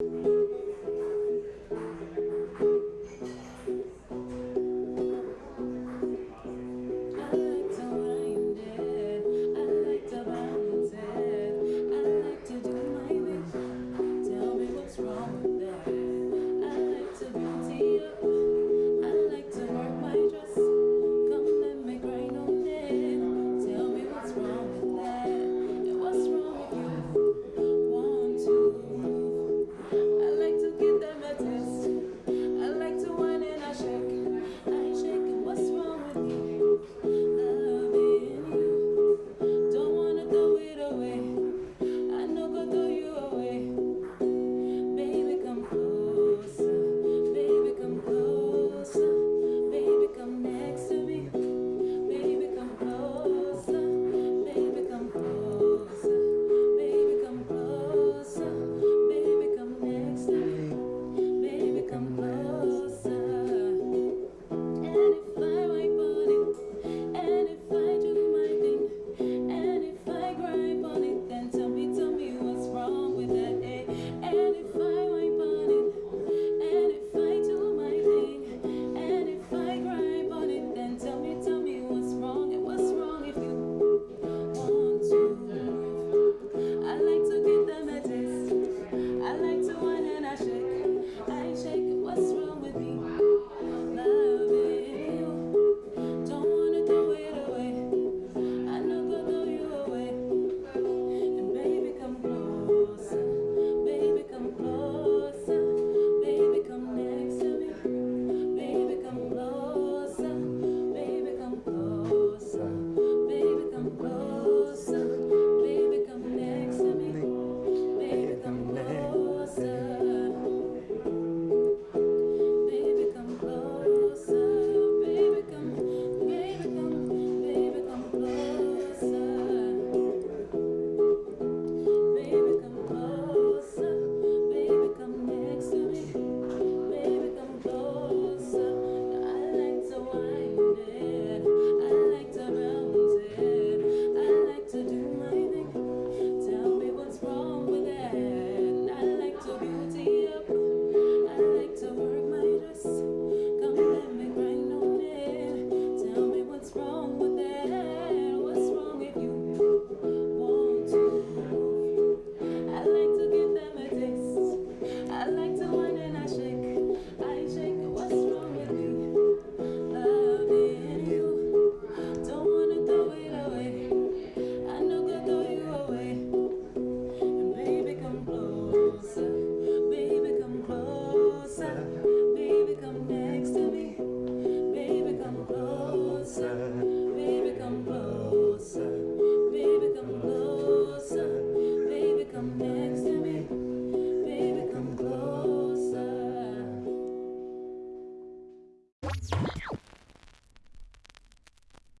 you